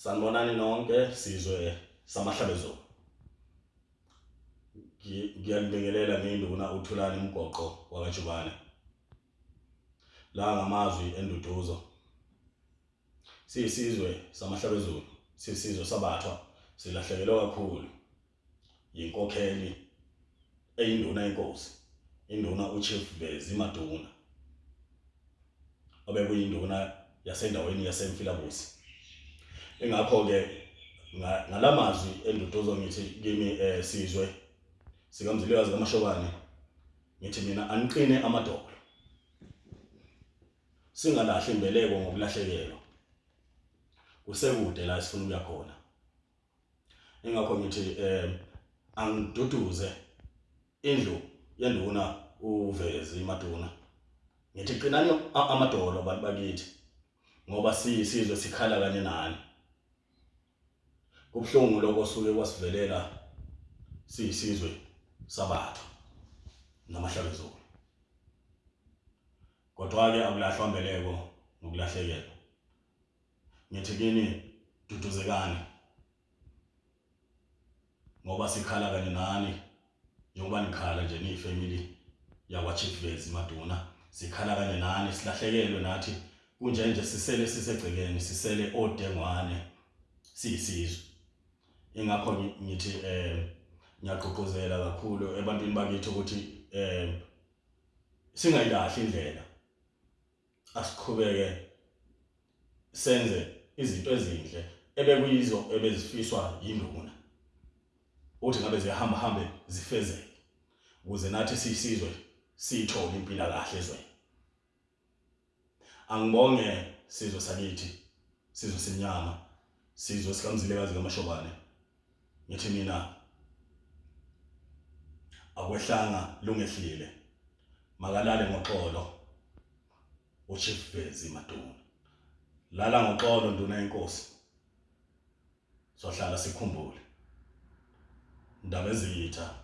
Sanibonani nonke sizwe samahlabezulu. Ngiyalibingelela nginduna uthulani umgoqo wakajubane. La ngamazwi enduduzo. Siyisizwe samahlabezulu, sisizwe sabathwa, silahlekelwe kakhulu inkokheli eyinduna yenkosi. Induna uChief Vezi Maduna. Obekuyinduna yasendaweni yaseMfilabusi. Ingakho ke ngalamazwi enduduzo ngithi kimi sizwe sikamzilikazi kaMashobane ngithi mina aniqine amadolo. Singalahli imbeleko ngokulahlekelwa. Kusekude la sifuna ukuya khona. Ingakho ngithi angiduduze indlu yenduna uvezi maduna. Ngithi qinani amadolo abantu bakithi ngoba siyisizwe sikhala kanye nani. Kubhlungu lokho suke kwasivelela siyisizwe sabathu namahlabezulu. Kodwa ke akulahlwa mbeleko nokulahlekelwa. Ngithi kini duduzekani ngoba sikhala kanye nani? Njengoba nikhala nje niyifamily yakwa Chief Vezi Maduna sikhala kanye nani? Silahlekelwe nathi kunje nje sisele sisegcekeni sisele odengwane siyisizwe. Ingakho ngithi eh ngiyaqoqozela kakhulu ebantwini bakithi ukuthi eh singayilahli indlela. Asiqhubeke senze izinto ezinhle ebekuyizo ebezifiswa yinduna. Uthi ngabe ziyahamba hambe zifezeke ukuze nathi sisizwe sithole impilo kahle ezweni. Angibonge sizwe sakithi sizwe sinyama sizwe sikamzilekazi kaMashobane. Ngithi mina akwehlanga lungehlile. Makalale ngoxolo uChief Vezi Maduna lala ngoxolo nduna yenkosi sohlala sikhumbule. Indaba ezitha